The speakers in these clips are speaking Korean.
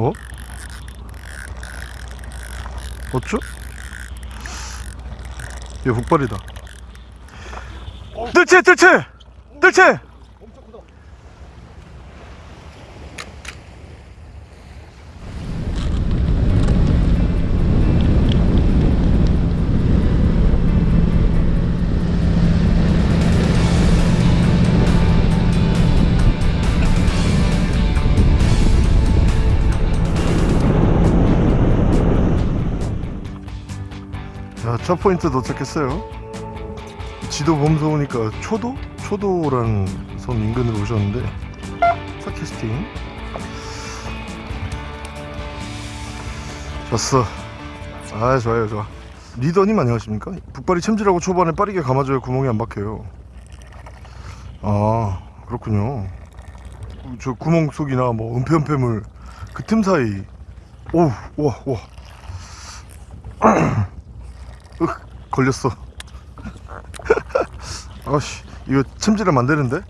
어? 어쭈? 얘 북발이다 뜰채 뜰채 뜰채 첫 포인트 도착했어요. 지도 보면서 보니까 초도? 초도라는 섬 인근으로 오셨는데 팟캐스팅. 좋았어. 아 좋아요 좋아. 리더님 안녕하십니까? 북발이 챔질하고 초반에 빠르게 감아줘야 구멍이 안 박혀요. 아 그렇군요. 저 구멍 속이나 뭐 은폐은폐물 그 틈 사이. 오우 으 걸렸어. 아씨 이거 안 되는데?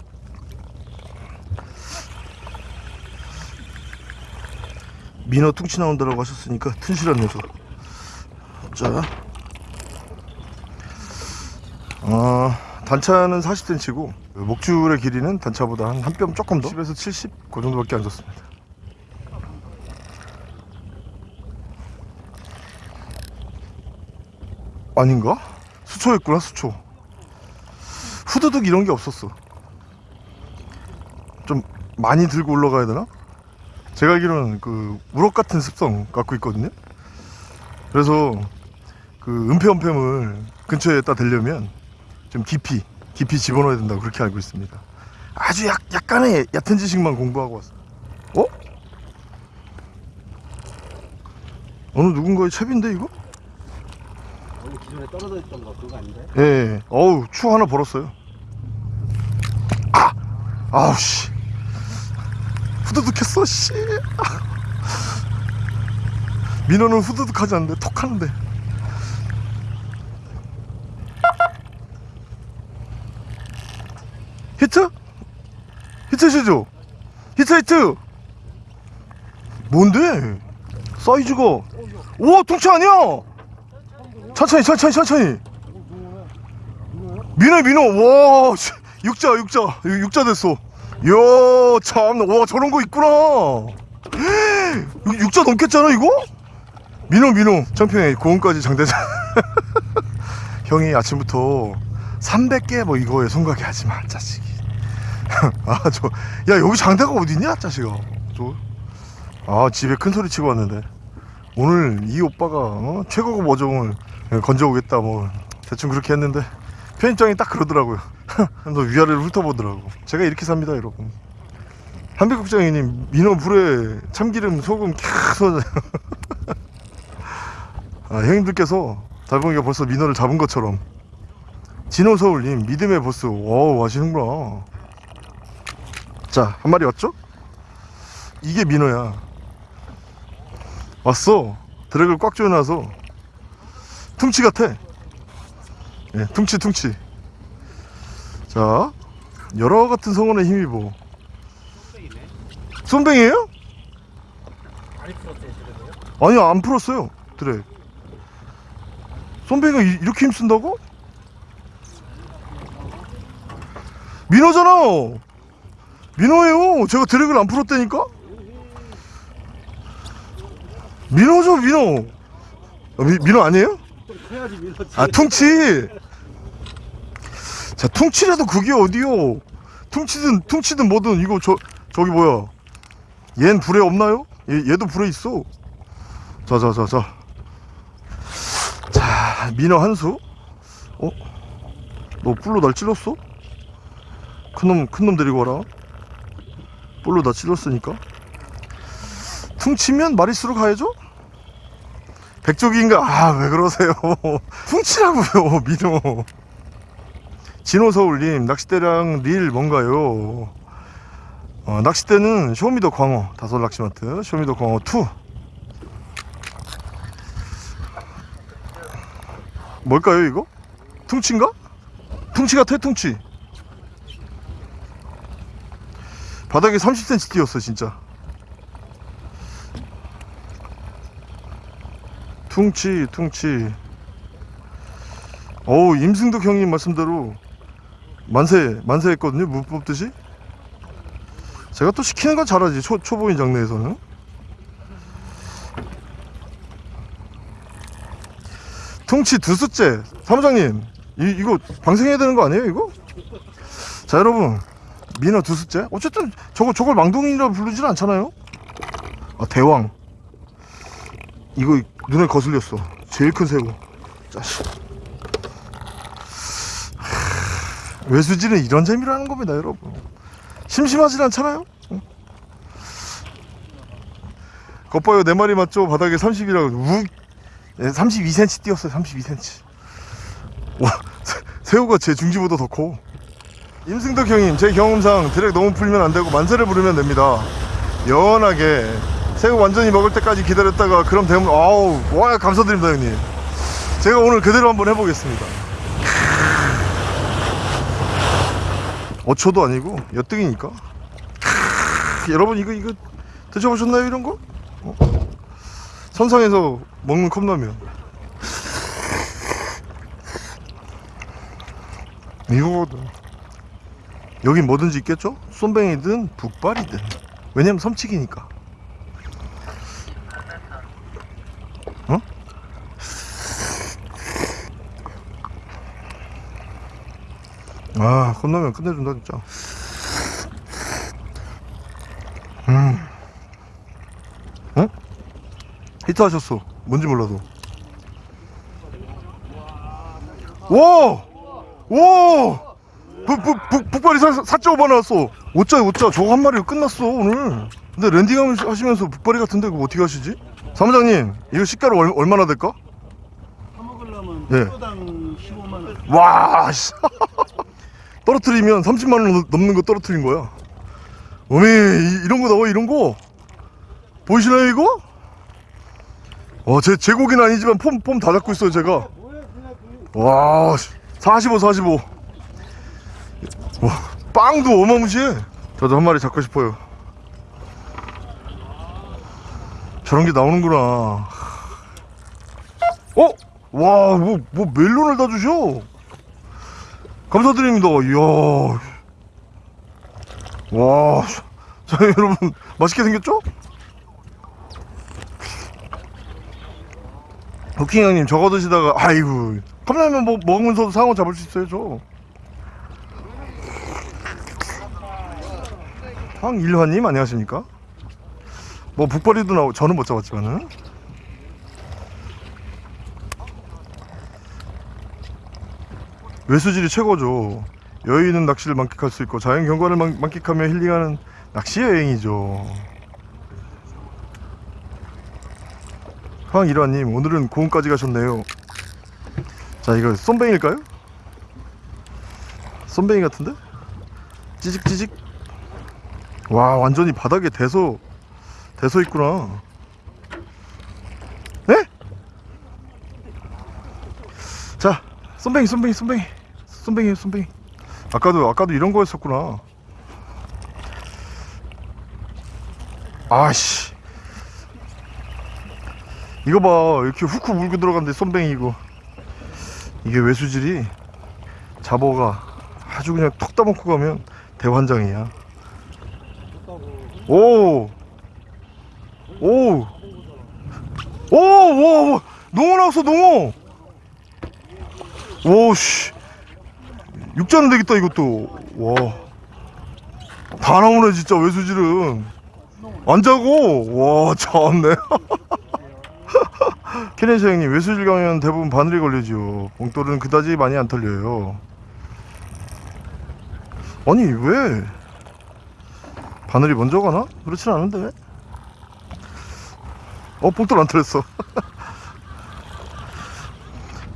민어 퉁치 나온다라고 하셨으니까 튼실한 녀석. 자. 어, 단차는 40cm고 목줄의 길이는 단차보다 한 한 뼘 조금 더? 10에서 70 그 정도밖에 안 좋습니다 아닌가? 수초였구나 수초 후두둑 이런 게 없었어 좀 많이 들고 올라가야 되나? 제가 알기로는 그 우럭 같은 습성 갖고 있거든요 그래서 그 은폐은폐물 근처에다 대려면 좀 깊이 깊이 집어넣어야 된다고 그렇게 알고 있습니다 아주 약, 약간의 얕은 지식만 공부하고 왔어 어? 어느 누군가의 채비인데 이거? 기존에 떨어져 있던 거 그거 아닌데? 예, 예. 어우, 추 하나 벌었어요. 아! 아우, 씨. 후두둑했어, 씨. 아. 민호는 후두둑 하지 않는데, 톡 하는데. 히트? 히트시죠? 히트, 히트! 뭔데? 사이즈가. 오, 통치 아니야! 천천히 천천히 천천히. 민호 민호. 와 씨, 육자 육자. 육- 육자 됐어. 이야 참와 저런 거 있구나. 육- 육자 넘겠잖아 이거? 민호 민호. 청평에 고흥까지 장대장 형이 아침부터 300개 뭐 이거에 손가게 하지 마 자식이. 아저 야 여기 장대가 어딨냐 자식아. 저아 집에 큰 소리 치고 왔는데. 오늘 이 오빠가 어? 최고급 어종을 건져 오겠다 뭐. 대충 그렇게 했는데 편집장이 딱 그러더라고요. 너 위아래를 훑어보더라고. 제가 이렇게 삽니다 여러분. 한백국장님 민어 불에 참기름 소금 캬 쏟아 아, 형님들께서 달봉이가 벌써 민어를 잡은 것처럼. 진호서울님 믿음의 보스. 오 하시는구나. 자 한 마리 왔죠? 이게 민어야. 왔어. 드랙을 꽉 조여놔서 퉁치 같아. 예, 퉁치 퉁치. 자 여러 같은 성원에 힘입어 손뱅이에요? 아니요 안 풀었어요 드랙. 손뱅이가 이- 이렇게 힘쓴다고? 민호잖아! 민호예요. 제가 드랙을 안 풀었다니까? 민호죠 민호. 아, 미, 민호 아니에요? 해야지 밀었지. 아 퉁치! 자 퉁치라도 그게 어디요? 퉁치든 퉁치든 뭐든 이거 저 저기 뭐야? 얜 불에 없나요? 얘, 얘도 불에 있어. 자자자자. 자 민어 한 수. 어? 너 뿔로 날 찔렀어? 큰놈 큰놈 데리고 와라. 뿔로 나 찔렀으니까. 퉁치면 마리수로 가야죠? 백조기인가? 아, 왜 그러세요? 퉁치라고요, 민호. 진호서울님, 낚싯대랑 릴 뭔가요? 어, 낚싯대는 쇼미더 광어, 다섯 낚시마트, 쇼미더 광어 2. 뭘까요, 이거? 퉁치인가? 퉁치 같아, 퉁치. 바닥에 30cm 뛰었어, 진짜. 퉁치 퉁치. 어우 임승덕 형님 말씀대로 만세 만세 했거든요 무 뽑듯이. 제가 또 시키는 건 잘하지 초, 초보인 장르에서는. 퉁치 두 수째. 사무장님 이, 이거 방생해야 되는 거 아니에요 이거? 자 여러분. 민어 두 수째. 어쨌든 저거 저걸 망둥이라 부르진 않잖아요. 아 대왕 이거 눈에 거슬렸어. 제일 큰 새우 하, 외수지는 이런 재미라는 겁니다 여러분. 심심하진 않잖아요? 응. 겉봐요 내 말이 맞죠? 바닥에 30이라고 우 32cm 뛰었어요 32cm 와 새- 새우가 제 중지보다 더커. 임승덕 형님 제 경험상 드랙 너무 풀면 안 되고 만세를 부르면 됩니다. 연하게 새우 완전히 먹을 때까지 기다렸다가 그럼 되면 아우 와 감사드립니다 형님. 제가 오늘 그대로 한번 해보겠습니다. 어초도 아니고 엿등이니까. 여러분 이거 이거 드셔보셨나요 이런 거? 어? 선상에서 먹는 컵라면. 이거거든. 여긴 뭐든지 있겠죠? 쏨뱅이든 북발이든. 왜냐면 섬치기니까 아 컵라면 끝내준다 진짜 음 응? 히트 하셨어 뭔지 몰라도 와! 와! 붉, 붉, 붉, 붉바리 4.5만 나왔어 5자 5자 저거 한 마리로 끝났어 오늘 근데 landing 하시면서 붉바리 같은데 그거 어떻게 하시지? 사무장님 이거 시가로 얼, 얼마나 될까? 사 먹으려면 네. 키로당 15만 원. 와 씨. 떨어뜨리면 30만 원 넘는 거 떨어뜨린 거야 어메 이, 이런 거 나와 이런 거 보이시나요 이거? 와제 제 고기는 아니지만 폼 폼 다 잡고 있어요 제가 와, 45, 45. 와, 빵도 어마무시해. 저도 한 마리 잡고 싶어요. 저런 게 나오는구나. 어? 와, 뭐, 뭐 멜론을 다 주셔. 감사드립니다. 이야. 와, 자, 여러분, 맛있게 생겼죠? 부킹 형님 저거 드시다가 아이고 컵라면 뭐 먹으면서도 상어 잡을 수 있어요 저 황일환님 안녕하십니까 뭐 북벌이도 나오고 저는 못 잡았지만은 외수질이 최고죠 여유 있는 낚시를 만끽할 수 있고 자연 경관을 만, 만끽하며 힐링하는 낚시 여행이죠 황일환님 오늘은 고흥까지 가셨네요 자 이거 쏨뱅일까요? 쏨뱅이 같은데? 찌직찌직 와 완전히 바닥에 대서 대서 있구나 네? 자 쏨뱅이 쏨뱅이 쏨뱅이 쏨뱅이 쏨뱅이 아까도 아까도 이런 거였었구나 아씨 이거 봐 이렇게 훅훅 물고 들어간대 쏨뱅이 이거 이게 외수질이 잡어가 아주 그냥 턱 따먹고 가면 대환장이야 오! 오! 오! 와! 와! 농어 나왔어 농어! 오씨 육자는 되겠다 이것도. 와. 다 나오네 진짜 외수질은. 안 자고? 와 참네. 케네시 형님 외수질 가면 대부분 바늘이 걸리지요. 봉돌은 그다지 많이 안 털려요. 아니 왜? 바늘이 먼저 가나? 그렇진 않은데. 어 봉돌 안 털렸어.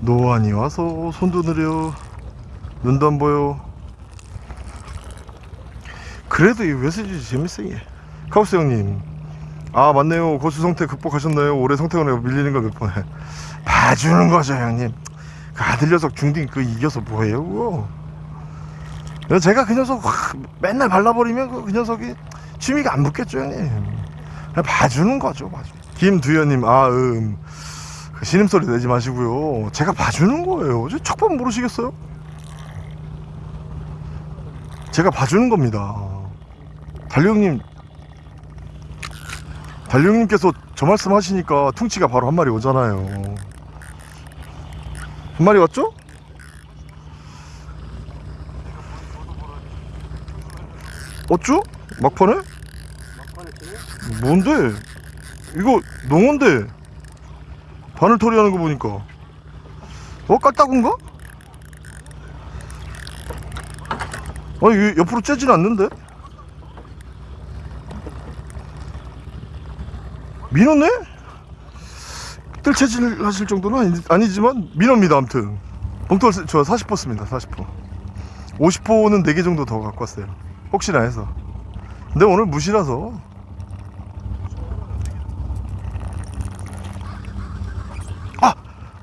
노안이 와서 손도 느려 눈도 안 보여. 그래도 이 외수질 재밌어 이게. 카우스 형님. 아 맞네요. 고수 성태 극복하셨나요? 올해 성태관에 밀리는 거 몇 번에. 봐주는 거죠 형님. 그 아들 녀석 중딩 그 이겨서 뭐해요 그거? 제가 그 녀석 확 맨날 발라버리면 그, 그 녀석이 취미가 안 붙겠죠 형님. 봐주는 거죠 봐주 김두현님 아음. 그 신음소리 내지 마시고요. 제가 봐주는 거예요. 저 척밥 모르시겠어요? 제가 봐주는 겁니다 달룡님 달룡님께서 저 말씀 하시니까 퉁치가 바로 한 마리 오잖아요 한 마리 왔죠? 어쭈? 막판에? 뭔데? 이거 농어인데 바늘털이 하는 거 보니까 어? 깔따구인가? 아니 왜 옆으로 째진 않는데? 민어네? 뜰채질 하실 정도는 아니, 아니지만 민어입니다 아무튼 봉돌 쓰- 저 40포 씁니다 40포 50포는 4개 정도 더 갖고 왔어요 혹시나 해서 근데 오늘 무시라서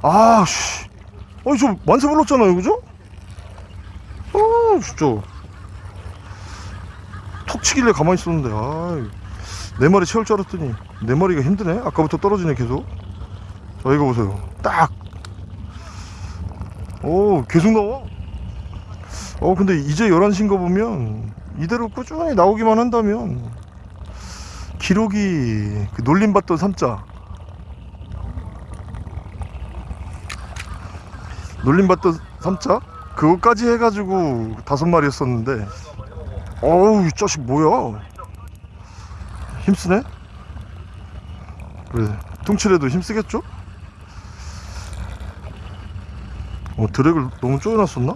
아, 씨. 아니, 저 만세 불렀잖아요, 그죠? 아, 진짜. 톡 치길래 가만히 있었는데, 아, 내 마리 채울 줄 알았더니, 내 마리가 힘드네? 아까부터 떨어지네, 계속. 자, 이거 보세요. 딱. 오, 계속 나와. 어, 근데 이제 11시인 거 보면, 이대로 꾸준히 나오기만 한다면, 기록이, 그 놀림받던 삼자, 놀림받던 삼자 그거까지 해가지고 다섯 마리였었는데 어우 이 자식 뭐야? 힘쓰네? 그래 퉁칠해도 힘쓰겠죠? 어 드랙을 너무 쪼여놨었나?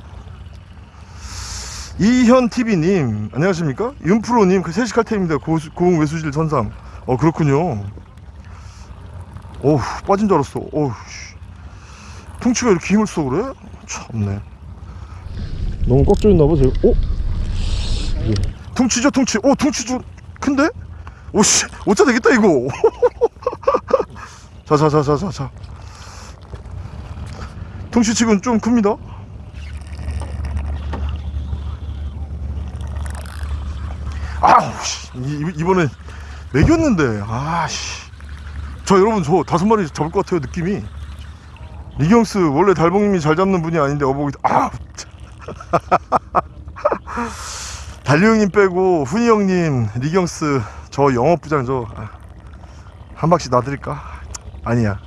이현TV님 안녕하십니까? 윤프로님 그 세시 칼템입니다. 고수- 고흥 외수질 선상 어 그렇군요. 어우 빠진 줄 알았어. 어우 씨. 퉁치가 이렇게 힘을 써 그래? 참네. 너무 꽉 조였나봐 제가. 어? 예. 퉁치죠 퉁치. 어 퉁치 좀 큰데? 오씨. 어짜 되겠다 이거. 자자자자자자. 퉁치치곤 좀 큽니다. 아우 씨. 이- 이번에 매겼는데. 아씨. 저 여러분 저 다섯 마리 잡을 것 같아요 느낌이. 리경스 원래 달봉님이 잘 잡는 분이 아닌데 어복이 아 참. 달리 형님 빼고 훈이 형님 리경스 저 영업부장 저 한 박씩 놔드릴까? 아니야.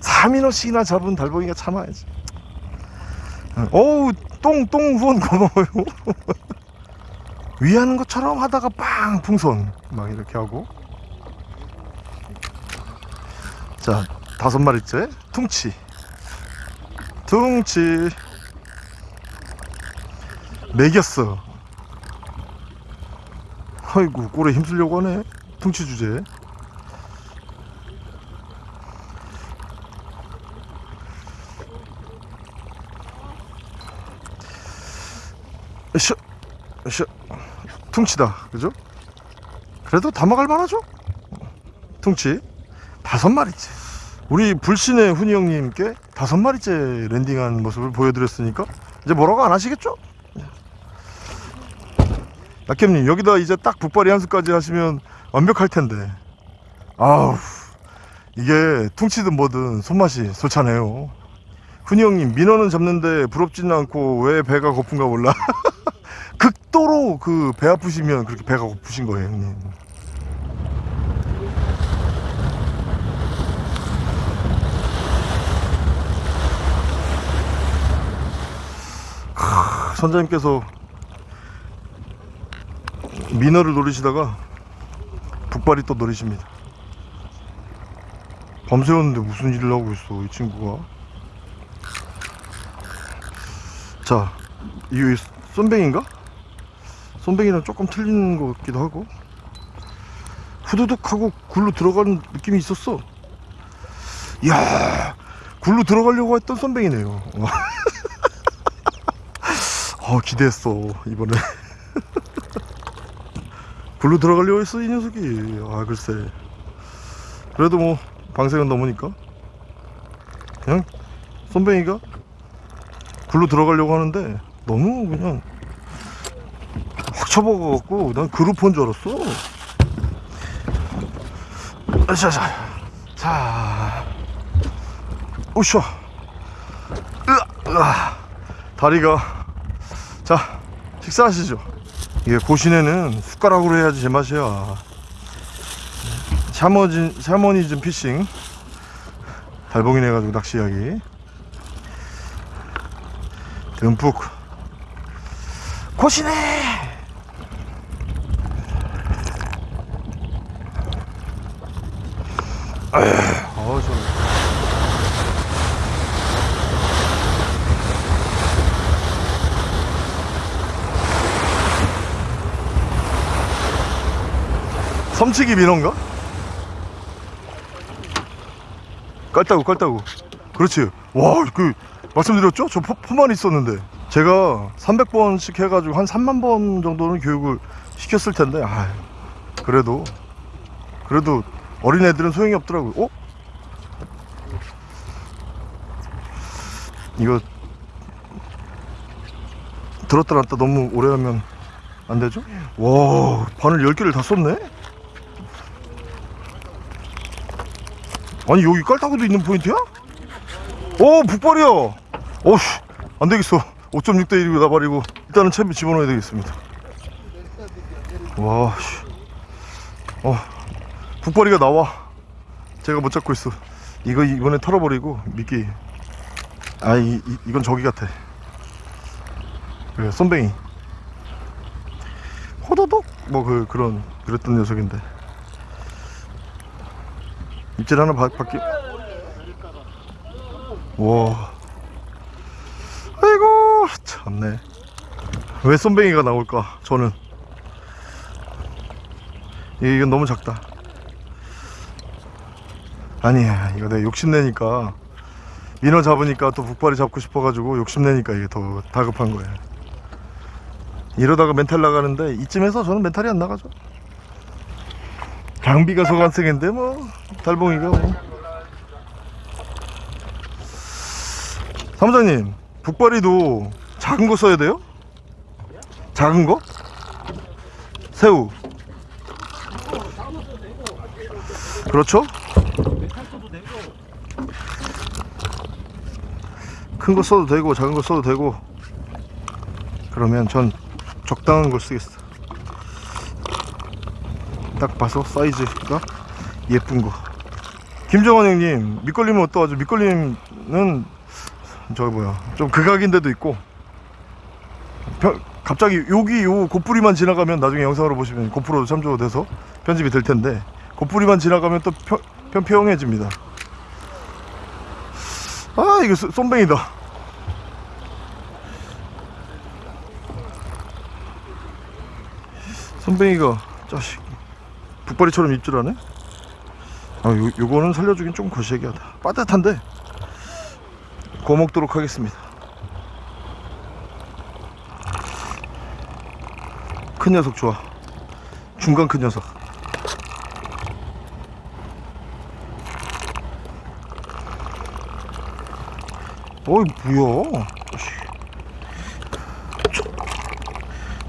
3인어씩이나 잡은 달봉이가 참아야지. 어우 똥똥 후원 고마워요. 위하는 것처럼 하다가 빵 풍선. 막 이렇게 하고. 자 다섯 마리째. 퉁치. 퉁치. 매겼어 아이고 꼴에 힘쓰려고 하네 퉁치 주제 으쌰 으쌰 퉁치다 그죠? 그래도 담아갈 만하죠? 퉁치 다섯 마리째 우리 불신의 훈이 형님께 다섯 마리째 랜딩한 모습을 보여드렸으니까 이제 뭐라고 안 하시겠죠? 낙캠님 여기다 이제 딱 북발이 한 수까지 하시면 완벽할 텐데. 아우 이게 퉁치든 뭐든 손맛이 좋잖아요. 훈이 형님 민어는 잡는데 부럽지는 않고 왜 배가 고픈가 몰라. 극도로 그 배 아프시면 그렇게 배가 고프신 거예요 형님. 크, 선장님께서 민어를 노리시다가 북발이 또 노리십니다. 밤새웠는데 무슨 일을 하고 있어 이 친구가? 자 이게 쏜뱅인가? 쏜뱅이랑 조금 틀린 것 같기도 하고. 후두둑 하고 굴로 들어가는 느낌이 있었어. 이야 굴로 들어가려고 했던 쏜뱅이네요. 어 기대했어 이번에 굴로 들어가려고 했어 이 녀석이. 아 글쎄. 그래도 뭐 방생은 넘으니까. 그냥 쏜뱅이가 굴로 들어가려고 하는데 너무 그냥 확 쳐박아갖고 난 그루폰 줄 알았어. 자자 자. 오쇼 으아, 으아. 다리가. 자 식사하시죠 이게 고시내는 숟가락으로 해야지 제맛이야. 샤머진, 샤머니즘 피싱. 달봉이네 가지고 낚시 이야기. 듬뿍. 고시네 어우 좋네 섬치기 민어인가? 깔따구 깔따구 그렇지 와그 말씀드렸죠? 저 포, 포만 있었는데 제가 300번씩 해가지고 한 3만 번 정도는 교육을 시켰을 텐데 아 그래도 그래도 어린애들은 소용이 없더라고요 어? 이거 들었다 놨다 너무 오래 하면 안 되죠? 와 바늘 10개를 다 썼네? 아니 여기 깔따구도 있는 포인트야? 오 북발이야. 오씨 안되겠어. 5.6대 1이고 나발이고 일단은 채비 집어넣어야 되겠습니다. 와씨. 어 북발이가 나와. 제가 못 잡고 있어. 이거 이번에 털어버리고 미끼. 아 이, 이, 이건 저기 같아. 그래 쏨뱅이 호도독? 뭐 그 그런 그랬던 녀석인데 입질 하나 바, 바뀌 와. 아이고 참네. 왜 쏨뱅이가 나올까 저는. 이- 이건 너무 작다. 아니야 이거 내가 욕심내니까. 민어 잡으니까 또 북발이 잡고 싶어가지고 욕심내니까 이게 더 다급한 거야. 이러다가 멘탈 나가는데 이쯤에서 저는 멘탈이 안 나가죠 장비가 소관생인데 뭐 달봉이가 뭐 사무장님 북발이도 작은 거 써야 돼요? 작은 거? 새우 그렇죠? 큰 거 써도 되고 작은 거 써도 되고 그러면 전 적당한 걸 쓰겠어 딱 봐서 사이즈가 예쁜 거. 김정환 형님 밑걸림은 어떠하죠? 밑걸림은 저기 뭐야 좀 극악인데도 있고 편- 갑자기 여기 요 고뿌리만 지나가면 나중에 영상으로 보시면 고프로 참조돼서 편집이 될 텐데 고뿌리만 지나가면 또 편, 편평해집니다. 아 이거 쏨- 쏨뱅이다. 쏨뱅이가 자식 북발이처럼 입질하네? 아 요, 요거는 살려주긴 좀 거시기하다. 빠듯한데 구워 먹도록 하겠습니다. 큰 녀석 좋아. 중간 큰 녀석. 어이 뭐야?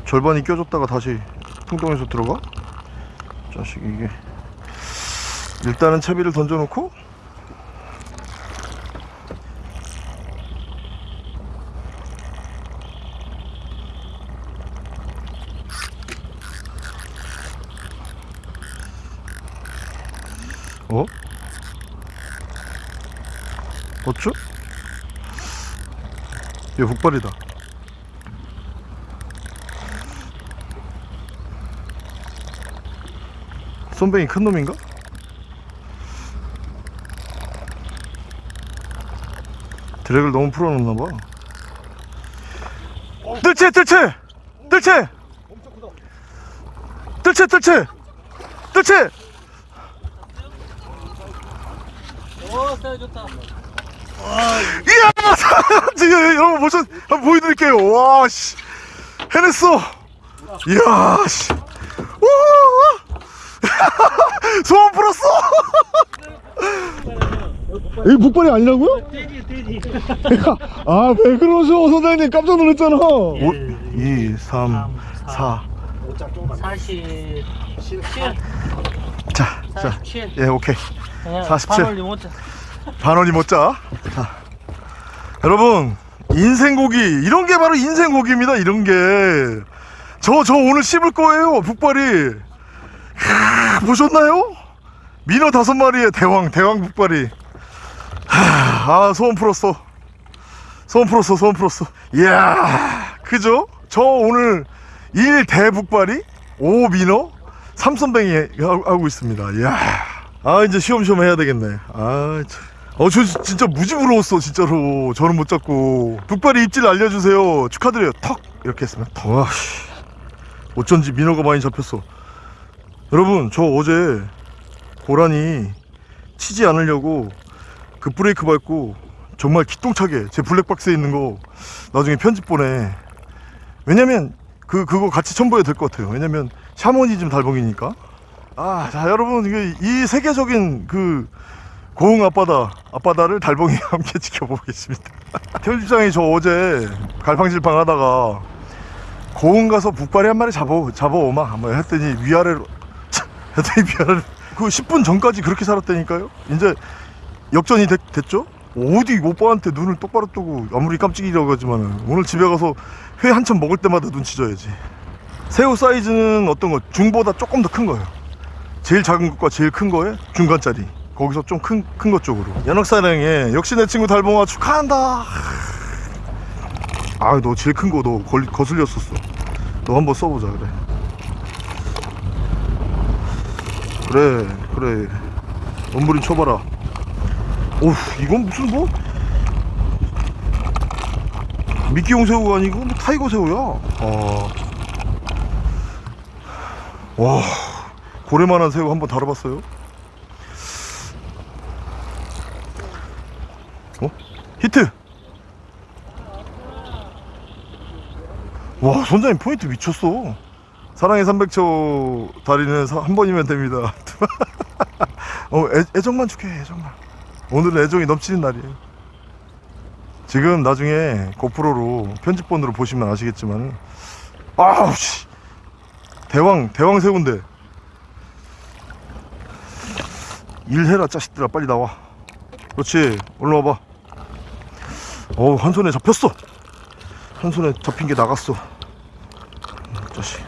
절반이 껴줬다가 다시 풍덩에서 들어가 자식 이게 일단은 채비를 던져놓고 어? 어쭈? 얘 북발이다 쏨뱅이 큰 놈인가? 드랙을 너무 풀어놓나봐. 뜰채 뜰채! 뜰채! 뜰채 뜰채! 뜰채! 오 사이 좋다 이야! 지금 여러분 한번 보여드릴게요. 와씨. 해냈어. 이야 씨 우! 소원 풀었어. 이게 북발이 아니라고요? 돼지 돼지 아왜 그러셔? 선생님 깜짝 놀랐잖아. 5, 2, 3, 4 47 자, 자, 47 예, 오케이. 47. 8월 못 반원이 못 자. 자. 여러분 인생고기. 이런 게 바로 인생고기입니다 이런 게 저 저 오늘 씹을 거예요 북발이 하, 보셨나요? 민어 다섯 마리의 대왕 대왕 북발이 하, 아 소원 풀었어 소원 풀었어 소원 풀었어 이야 그죠? 저 오늘 1 대 북발이 5 민어 3선뱅이 하고 있습니다 이야 아 이제 시험시험 해야 되겠네 아 참. 어, 저 진짜 무지 부러웠어, 진짜로. 저는 못 잡고. 북발이 입질 알려주세요. 축하드려요. 턱! 이렇게 했으면 턱. 어쩐지 민어가 많이 잡혔어. 여러분, 저 어제 고라니 치지 않으려고 그 브레이크 밟고 정말 기똥차게 제 블랙박스에 있는 거 나중에 편집 보내. 왜냐면 그, 그거 같이 첨부해야 될 것 같아요. 왜냐면 샤머니즘 달봉이니까. 아, 자, 여러분, 이게 이 세계적인 그 고흥 앞바다 앞바다를 달봉이 함께 지켜보겠습니다 편집장이 저 어제 갈팡질팡 하다가 고흥 가서 북발이 한 마리 잡아 잡아오마 뭐 했더니 위아래로 위아래로 그 10분 전까지 그렇게 살았다니까요? 이제 역전이 됐, 됐죠? 어디 오빠한테 눈을 똑바로 뜨고 아무리 깜찍이라고 하지만 오늘 집에 가서 회 한참 먹을 때마다 눈치 줘야지. 새우 사이즈는 어떤 거? 중보다 조금 더 큰 거예요. 제일 작은 것과 제일 큰 거에 중간짜리. 거기서 좀 큰 큰 것 쪽으로. 연옥사령에 역시 내 친구 달봉아 축하한다. 아너 제일 큰 거 너 거슬렸었어. 너 한번 써보자 그래 그래 그래 엄부린 쳐봐라 오우 이건 무슨 뭐 미끼용 새우가 아니고 뭐 tiger 새우야 아. 와 고래만한 새우 한번 다뤄봤어요? 어? 히트! 와 선장님 포인트 미쳤어 사랑의 300초 다리는 사- 한 번이면 됩니다. 어, 애, 애정만 줄게 애정만. 오늘은 애정이 넘치는 날이에요. 지금 나중에 고프로로 편집본으로 보시면 아시겠지만 아우 씨. 대왕 대왕 새우인데. 일해라 자식들아 빨리 나와. 그렇지? 올라 와봐. 어우 한 손에 잡혔어. 한 손에 잡힌 게 나갔어 음, 자식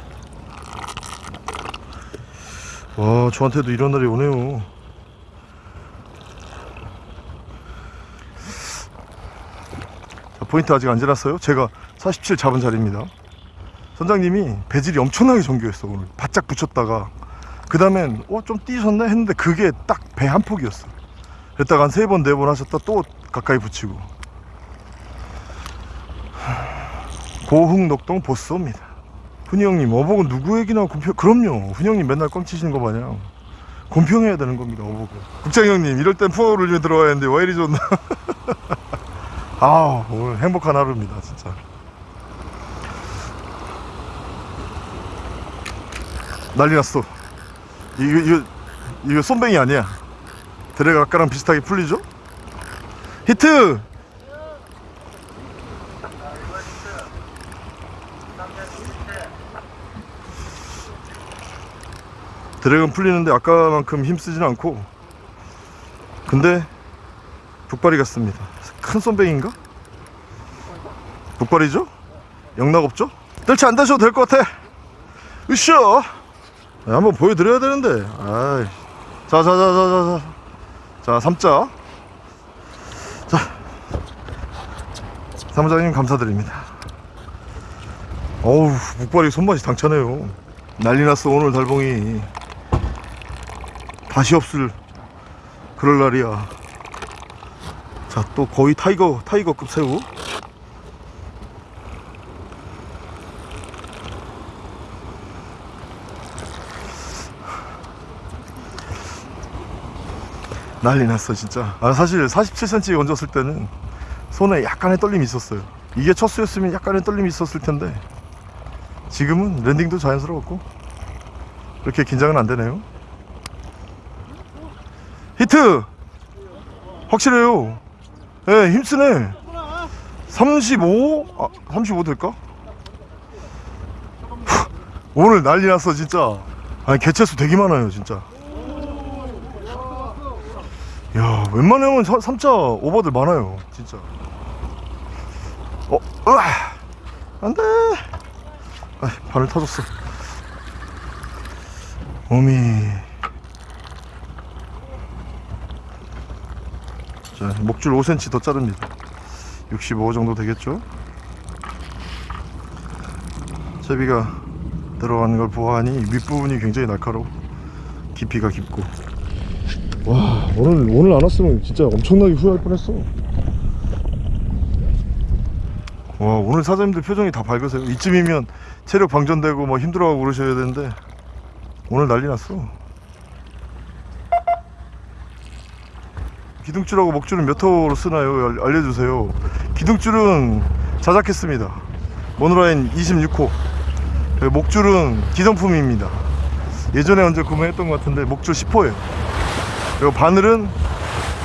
와 저한테도 이런 날이 오네요. 자, 포인트 아직 안 지났어요? 제가 47 잡은 자리입니다. 선장님이 배질이 엄청나게 정교했어 오늘. 바짝 붙였다가. 그 다음엔 어 좀 뛰셨네? 했는데 그게 딱 배 한 폭이었어. 그랬다가 한 세 번 네 번 하셨다 또 가까이 붙이고. 고흥 녹동 보스입니다 훈이 형님 어복은 누구 얘기나 공평 그럼요. 훈이 형님 맨날 꽝치시는 거 마냥 공평해야 되는 겁니다 어복은. 국장 형님 이럴 땐 푸어를 좀 들어와야 하는데 왜 이리 좋나. 아 오늘 행복한 하루입니다 진짜. 난리 났어. 이거 이거 이거 쏨뱅이 아니야. 드래가 아까랑 비슷하게 풀리죠? 히트! 드래곤 풀리는데 아까만큼 힘쓰진 않고. 근데 북발이 같습니다. 큰 쏨뱅인가? 북발이죠? 영락 없죠? 뜰채 안 다셔도 될 것 같아. 으쌰! 네, 한번 보여드려야 되는데. 아이. 자자자자자자. 자 3자. 자. 사무장님 감사드립니다. 어우 붉바리 손맛이 당차네요. 난리났어 오늘 달봉이 다시 없을 그럴 날이야. 자 또 거의 tiger tiger급 새우. 난리 났어 진짜. 아, 사실 47cm 얹었을 때는 손에 약간의 떨림이 있었어요. 이게 첫 수였으면 약간의 떨림이 있었을 텐데. 지금은 랜딩도 자연스러웠고 그렇게 긴장은 안 되네요 히트! 확실해요. 예 힘쓰네. 35? 아, 35 될까? 오늘 난리 났어 진짜. 아니 개체수 되게 많아요 진짜. 야 웬만하면 3자 오버들 많아요 진짜. 어 으아! 안 돼! 아 발을 터졌어. 어미 자 목줄 5cm 더 자릅니다. 65 정도 되겠죠? 제비가 들어가는 걸 보아하니 윗부분이 굉장히 날카로워. 깊이가 깊고. 와 오늘 오늘 안 왔으면 진짜 엄청나게 후회할 뻔했어. 와 오늘 사장님들 표정이 다 밝으세요. 이쯤이면 체력 방전되고 뭐 힘들어하고 그러셔야 되는데 오늘 난리 났어 기둥줄하고 목줄은 몇 호로 쓰나요? 알- 알려주세요. 기둥줄은 자작했습니다. 모노라인 26호. 목줄은 기성품입니다. 예전에 언제 구매했던 것 같은데 목줄 10호예요. 그리고 바늘은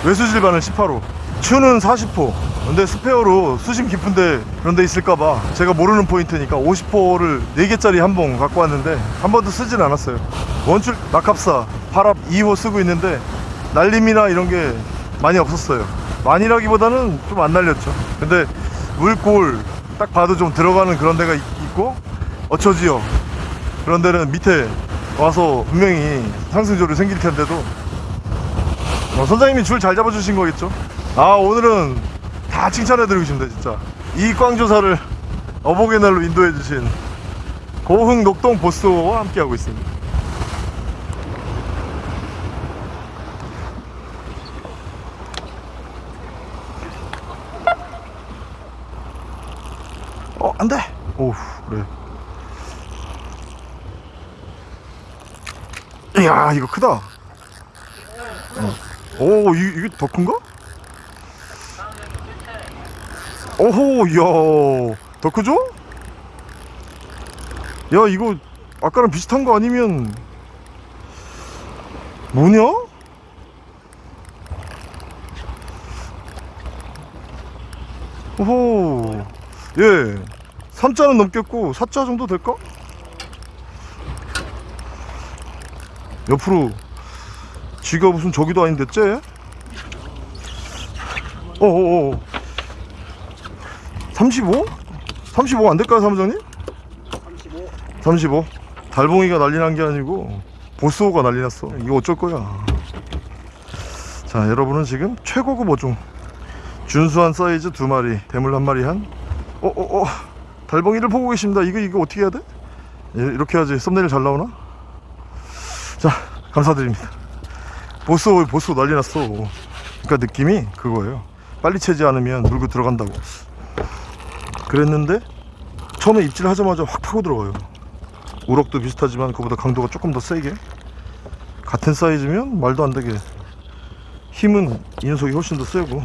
외수질 바늘 18호 추는 40호. 근데 스페어로 수심 깊은데 그런 데 있을까봐 제가 모르는 포인트니까 50호를 4개짜리 한봉 갖고 왔는데 한 번도 쓰진 않았어요. 원줄 낙합사 8합 2호 쓰고 있는데 날림이나 이런 게 많이 없었어요. 많이라기보다는 좀 안 날렸죠. 근데 물골 딱 봐도 좀 들어가는 그런 데가 있- 있고 어처지요. 그런 데는 밑에 와서 분명히 상승조를 생길 텐데도 어, 선장님이 줄 잘 잡아주신 거겠죠? 아 오늘은 다 칭찬해드리고 싶습니다 진짜. 이 꽝조사를 어복의 날로 인도해주신 고흥 녹동 보스와 함께하고 있습니다 안돼 오우 그래 이야 이거 크다 어. 오 이, 이게 더 큰가? 오호 이야 더 크죠? 야 이거 아까랑 비슷한 거 아니면 뭐냐? 오호 예 3자는 넘겠고 4자 정도 될까? 옆으로 쥐가 무슨 저기도 아닌데 쟤? 어어어 35? 35 안될까요 사무장님? 35 35 달봉이가 난리 난 게 아니고 보스호가 난리 났어 이거 어쩔 거야 자 여러분은 지금 최고급 어종 준수한 사이즈 두 마리 대물 한 마리 한 어어어 달봉이를 보고 계십니다. 이거 이거 어떻게 해야 돼? 예, 이렇게 해야지. 썸네일 잘 나오나? 자 감사드립니다. 보스호 보스호 난리 났어. 그러니까 느낌이 그거예요. 빨리 채지 않으면 물고 들어간다고. 그랬는데 처음에 입질 하자마자 확 파고 들어가요. 우럭도 비슷하지만 그보다 강도가 조금 더 세게. 같은 사이즈면 말도 안 되게 힘은 이 녀석이 훨씬 더 세고.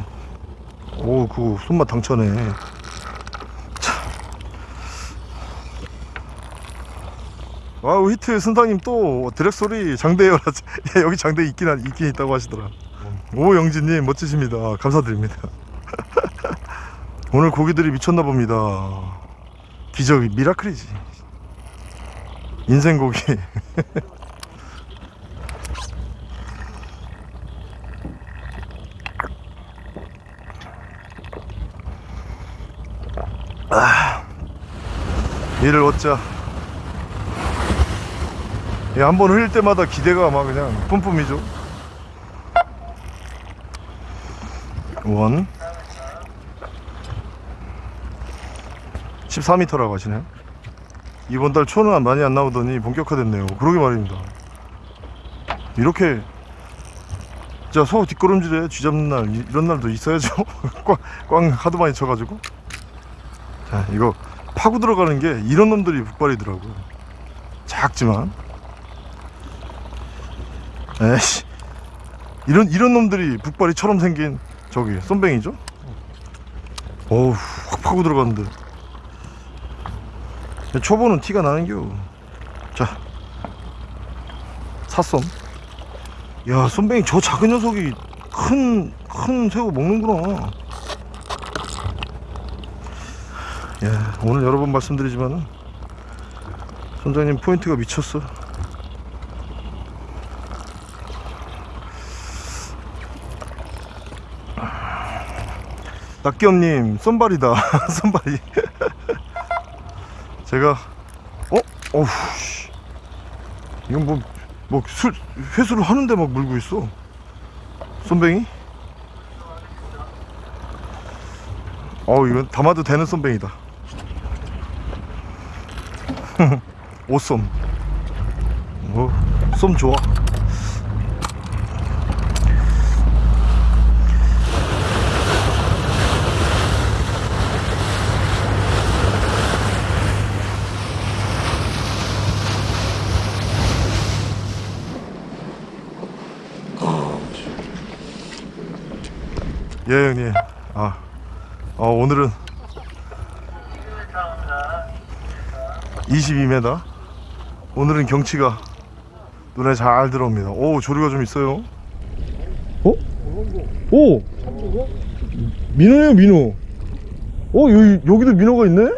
오 그거 손맛 당차네 wow 히트 선장님 또 드랙 소리 장대요 야, 여기 장대 있긴 한- 있긴 있다고 하시더라. 오 영진님 멋지십니다. 감사드립니다. 오늘 고기들이 미쳤나 봅니다. 기적이 miracle이지. 인생 고기. 아, 얘를 얻자 얘한번 흘릴 때마다 기대가 막 그냥 뿜뿜이죠. 원. 14m라고 하시네요 이번 달 초는 많이 안 나오더니 본격화됐네요. 그러게 말입니다. 이렇게 진짜 소 뒷걸음질에 쥐 잡는 날 이- 이런 날도 있어야죠. 꽝, 꽝 하도 많이 쳐가지고. 자 이거 파고 들어가는 게 이런 놈들이 북발이더라고 작지만 에이씨. 이런 이런 놈들이 북발이처럼 생긴 저기 쏨뱅이죠? 어우 확 파고 들어갔는데. 초보는 티가 나는겨. 자. 삿솜 야 쏨뱅이 저 작은 녀석이 큰 큰 새우 먹는구나. 야 오늘 여러 번 말씀드리지만 선장님 포인트가 미쳤어 낙겸님 쏜발이다 쏜발이 제가 어? 어우 씨. 이건 뭐, 뭐 술, 회수를 하는데 막 물고 있어 쏜뱅이? 어우 이건 담아도 되는 쏜뱅이다 오쏨 어, 쏨 좋아 예 형님. 아, 어, 오늘은 22m 오늘은 경치가 눈에 잘 들어옵니다. 오 조류가 좀 있어요. 어? 오! 민호예요 민호. 어 여기, 여기도 민호가 있네?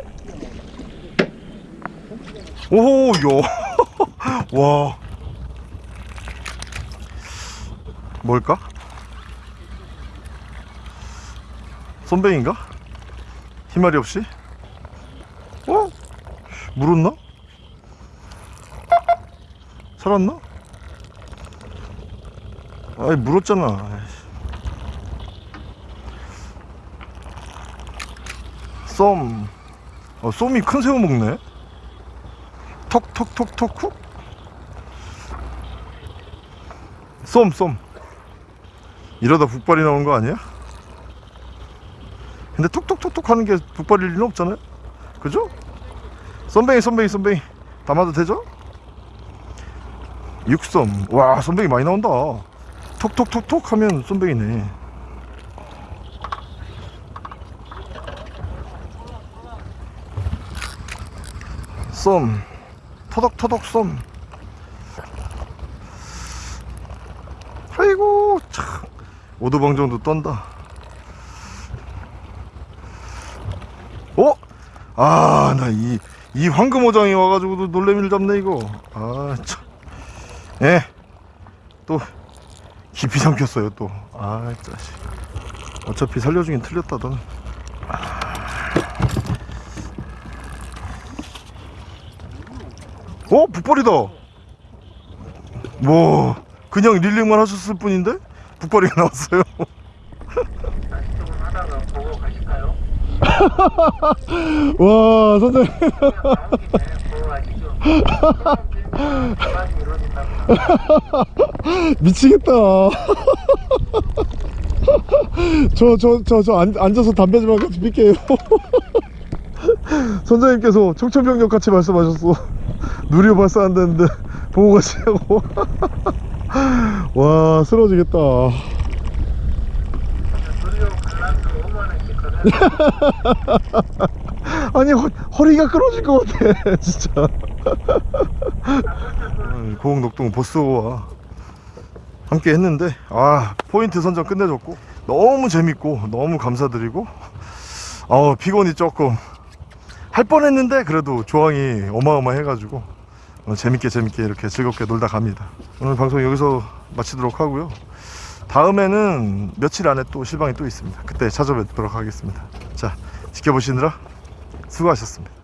오호 야 와. 뭘까? 손뱅인가? 희말이 없이? 어? 물었나? 살았나? 아이 물었잖아. 쏨 어, 쏨이 큰 새우 먹네 톡톡톡톡 쿡 쏨 쏨 이러다 북발이 나오는 거 아니야? 근데 톡톡톡톡 하는 게 북발일 리는 없잖아요. 그죠? 쏨뱅이 쏨뱅이 쏨뱅이 담아도 되죠? 육섬 와 쏨뱅이 많이 나온다. 톡톡톡톡 하면 쏨뱅이네. 쏨 터덕터덕 쏨 아이고 참. 오도방 정도 떤다 아, 나 이, 이 황금어장이 와가지고도 놀래미를 잡네, 이거. 아, 참. 예. 또, 깊이 삼켰어요, 또. 아, 자식. 어차피 살려주긴 틀렸다, 너는. 어? 북발이다. 뭐, 그냥 릴링만 하셨을 뿐인데? 북발이가 나왔어요. 조금 하다가 보고 가실까요? 와, 선생님. 미치겠다. 저, 저, 저, 저 앉, 앉아서 담배 좀 같이 필게요. 선생님께서 청천벽력 같이 말씀하셨어. 누리호 발사 안 되는데 보고 가시라고. 와, 쓰러지겠다. 아니, 허, 허리가 끊어질 것 같아, 진짜. 고흥 녹동 보스와 함께 했는데, 아, 포인트 선정 끝내줬고, 너무 재밌고, 너무 감사드리고, 어, 피곤이 조금 할 뻔했는데, 그래도 조항이 어마어마해가지고, 어, 재밌게 재밌게 이렇게 즐겁게 놀다 갑니다. 오늘 방송 여기서 마치도록 하고요. 다음에는 며칠 안에 또 실방이 또 있습니다. 그때 찾아뵙도록 하겠습니다. 자, 지켜보시느라 수고하셨습니다.